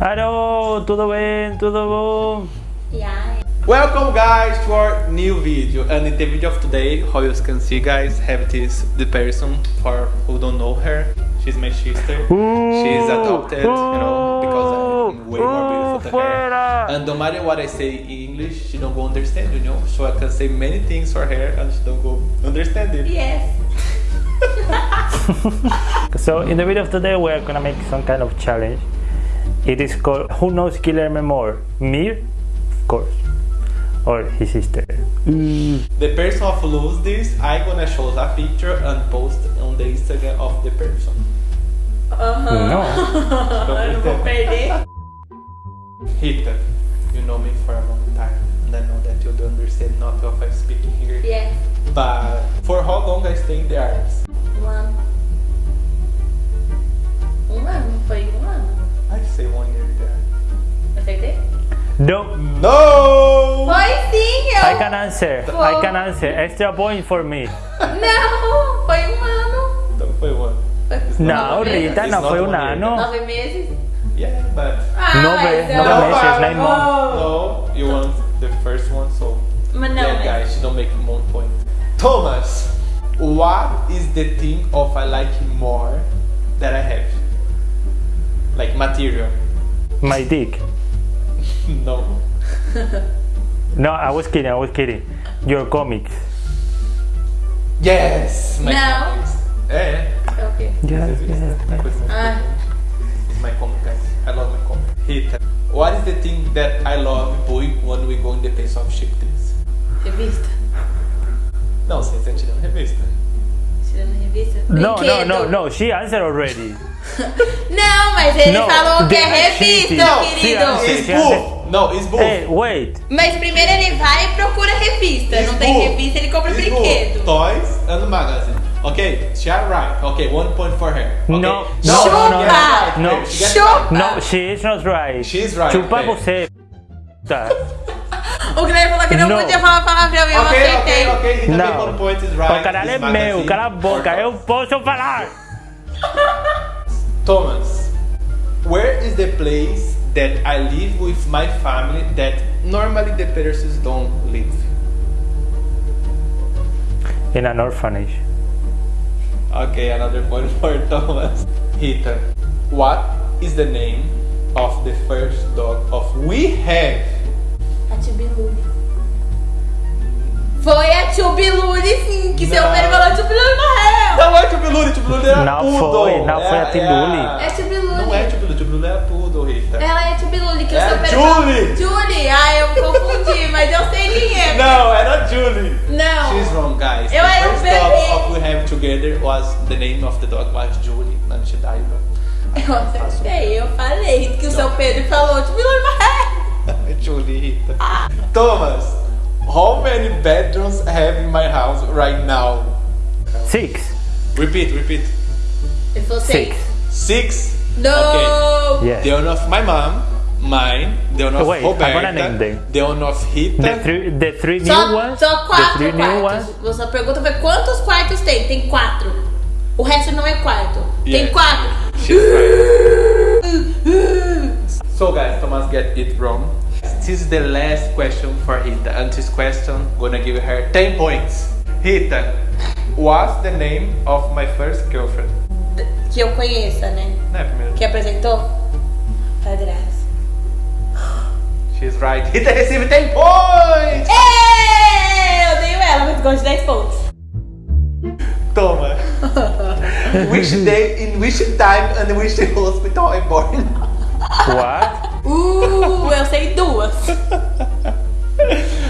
Alô, tudo bem? Tudo bom? Yeah. Welcome guys to our new video and in the video of today how you can see guys have this the person for who don't know her she's my sister she's adopted you know because I'm way more beautiful than her and no matter what I say in English she don't go understand you know so I can say many things for her and she don't go understand it Yes. So in the video of today we're gonna make some kind of challenge. It is called Who knows Guillermo more? Me, of course, or his sister. the person who lose this I gonna show a picture and post on the Instagram of the person Aham. No. Eu não vou perder. Rita you know me for a long time and I know that you don't understand not of I speaking here Yes. But for how long I stay in the arts? Um can answer. I can answer. Extra point for me. Não, foi um ano. Então foi one. Foi Não, nove meses. Rita, não It's foi um one year. ano. Nove meses? Yeah, but Ah, Nove- mas nove eu- meses, nine months. no, you want the first one, so Mas não, yeah, guys, you don't make one point. Thomas, what is the thing of I like more that I have? Like material? My dick. No. No, I was kidding. I was kidding. Your comics. Yes. My No. comics. É. É o quê? Yes, This is yes. my Ah. It's my comic, guys. I love my comic. Rita, what is the thing that I love doing when we go in the place of ship things? Revista. Não, sem ser tirando revista. Tirando revista? No, no, Brinquedo. no, no. She answered already. Não, mas ele No, falou que é the- revista, Não, querido. sim, It's sim, it's book. Hey, wait. Mas primeiro ele vai e procura revista. Não tem revista, ele compra It's brinquedo. Toys and magazine. Okay, she are right. Okay, one point for her. Okay. No, no, no, she no, right. No. She gets Chupa. right. No, she is not right. She's right, Chupa okay. você. Tá. O Guilherme falou que não, Não. podia falar palavrão e eu Okay, aceitei. okay, okay. Rita Não. one point is right. O canal é meu, cala a boca, eu posso falar. Thomas, where is the place that I live with my family that normally the persons don't live? In an orphanage. Okay, another point for Thomas. Rita, what is the name of the first dog of we have? A Tubilule. Foi a Tubilule, sim, que seu Não. filho falou Tubilule morreu. Não é Tubulule, Tubulule era Não tudo. foi, não foi a Tubulule. É Tubilule. Não é Tubulule, Tubulule era tudo, Rita. Ela é Tubilule, que É o seu a filho Julie. Julie. Ah, eu me confundi, mas eu sei quem é. Não, era Julie. Não. She's wrong, guys. Eu the era first bebê. dog of we have together was the name of the dog was Julie, she died. Eu acertei, eu falei que o seu Pedro falou Tubilule morreu. Julie, Rita. Thomas, how many bedrooms I have in my house right now? Six. Repeat, repeat. Ele falou. Six. Six. No. Okay. Yes. The one of my mom, mine, the one of Wait, I'm gonna name them. the one of Rita. The three, the three new Só, ones. só The quatro three new quartos. ones. Você pergunta foi quantos quartos tem? Tem quatro. O resto não é quarto. Tem Yeah. quatro. She's right. so guys, Thomas get it wrong. This is the last question for Rita, and this question gonna give her 10 points. Rita, what's the name of my first girlfriend? Que eu conheça, né? Não é a primeira. Que apresentou? Padrasto. She's right. Rita recebe 10 points! Ê, Eu tenho ela, mas gosto de 10 pontos. Toma. which day, in which time, and which hospital I born? What? Uh, eu sei duas.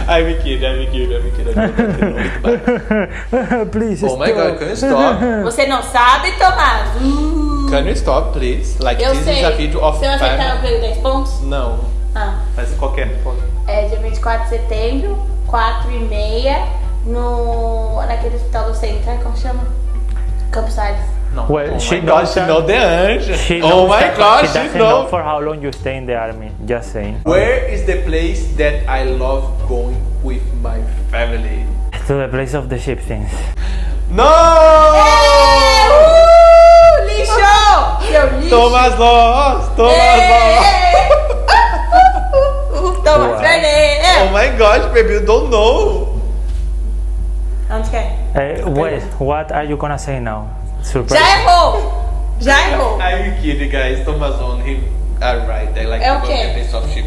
I'm kidding, I'm kidding, I'm kidding. I'm kidding. Please oh my god, can you stop? Você não sabe, Tomás? Uh, Can you stop, please? Like, eu this sei. is a video of Se eu acertar, eu ganho 10 pontos? Não, Ah. mas qualquer ponto. É dia 24 de setembro, 4 e meia, no, naquele hospital do centro, ai, como chama? Campos Salles. No. Well, oh she knows. She knows the answer. She knows oh my gosh, she doesn't know. know. for how long you stay in the army. Just saying. Where is the place that I love going with my family? To the place of the ship things. No! Hey! Woo! Lixo! Seu Thomas Toma Thomas lojas! Oh my gosh, baby, you don't know! I'm scared. Uh, eh, wait, what are you gonna say now? Surprise. Já errou! Já errou! I'm kidding, guys. Thomas on him. Alright, I like É to go soft ship.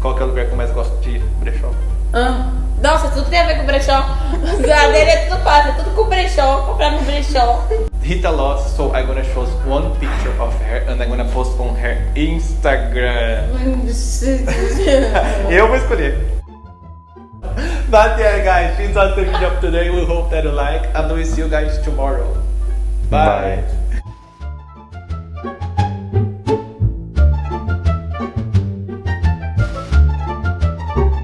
Qual que é o lugar que eu mais gosto de brechó? Ah, Nossa, tudo tem a ver com brechó. A dele é tudo fácil, é tudo com brechó, comprar no brechó. Rita lost, so I'm gonna show one picture of her and I'm gonna post on her Instagram. Eu vou escolher. But yeah, guys, this was the video of today. We hope that you like, and we'll see you guys tomorrow. Bye. Bye.